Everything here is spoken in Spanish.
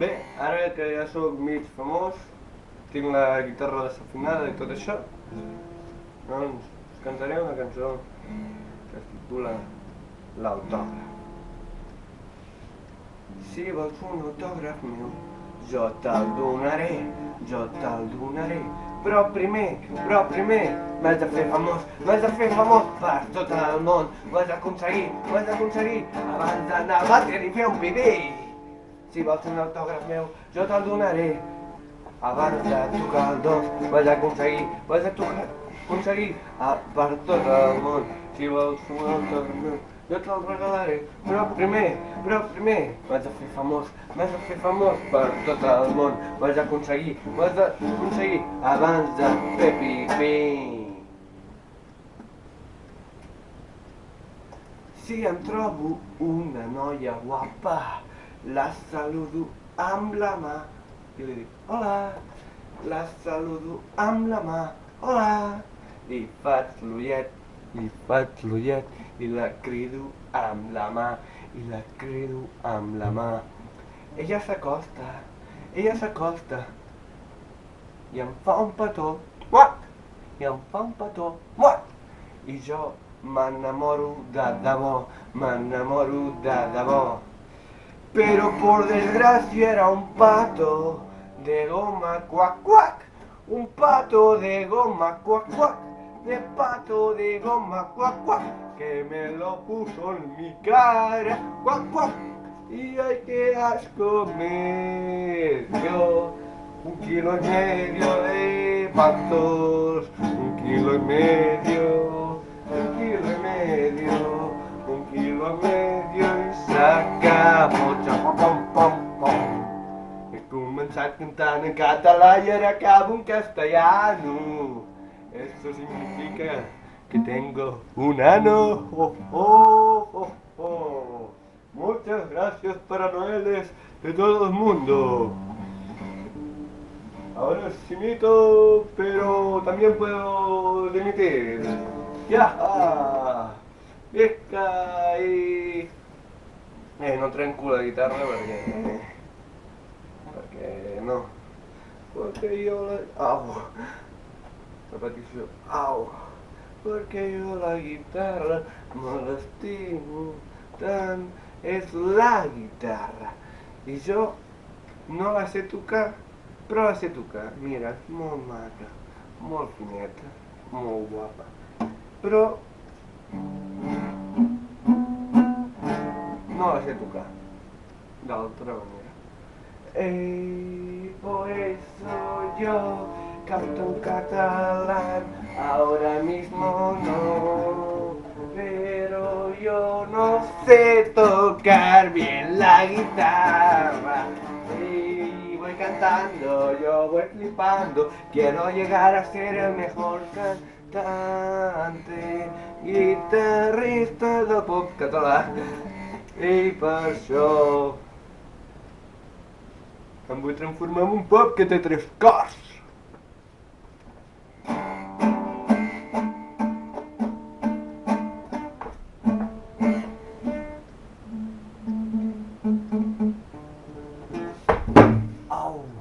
Bé, ara que ja sóc mig famós, tinc la guitarra desafinada i tot això, doncs us cantaré una cançó que es titula L'autògraf. Si vols un autògraf meu, jo te'l donaré, jo te'l donaré. Però primer, però primer, m'has de fer famós, m'has de fer famós per tot el món. Ho has d'aconseguir, ho has d'aconseguir, abans d'anar a bàter i fer un pipí. Si vols un autògraf meu, jo te'l donaré. Abans de tocar el dos, d'aconseguir, ho has de tocar, aconseguir a, per tot el món. Si vols un autògraf meu, jo te'l regalaré. Però primer, però primer, m'has de fer famós, m'has de fer famós per tot el món. Ho has d'aconseguir, ho has d'aconseguir abans de fer pipí. Si em trobo una noia guapa, la saludo amb la mà. I li dic hola, la saludo amb la mà, hola, i faig l'ullet, i faig l'ullet i la crido amb la mà, i la crido amb la mà. Ella s'acosta, ella s'acosta i em fa un petó, muac, i em fa un petó, muac, i jo m'enamoro de debò, m'enamoro de debò. Pero por desgracia era un pato de goma cuac cuac, un pato de goma cuac cuac, de pato de goma cuac cuac, que me lo puso en mi cara cuac cuac, y hay que asco me un kilo y medio de patos, un kilo y medio, He començat cantant en català y acabo en castellano. Eso significa que tengo un ano. Oh, oh, oh, oh. Muchas gracias para Noeles de todo el mundo. Ahora sí imito, pero también puedo dimitir. Ya. Pesca y... Eh, no trenco la guitarra perquè... Perquè no. Perquè jo la... Au. Repetició. Au. Perquè jo la guitarra me l'estimo tant. És la guitarra. I jo no la sé tocar, però la sé tocar. Mira, molt maca, molt fineta, molt guapa. Però no la sé tocar d'altra manera. Y por eso yo canto en catalán, ahora mismo no, pero yo no sé tocar bien la guitarra. Y voy cantando, yo voy flipando, quiero llegar a ser el mejor cantante, guitarrista del pop català. I per això vamos transformamos um pop que tem três carros.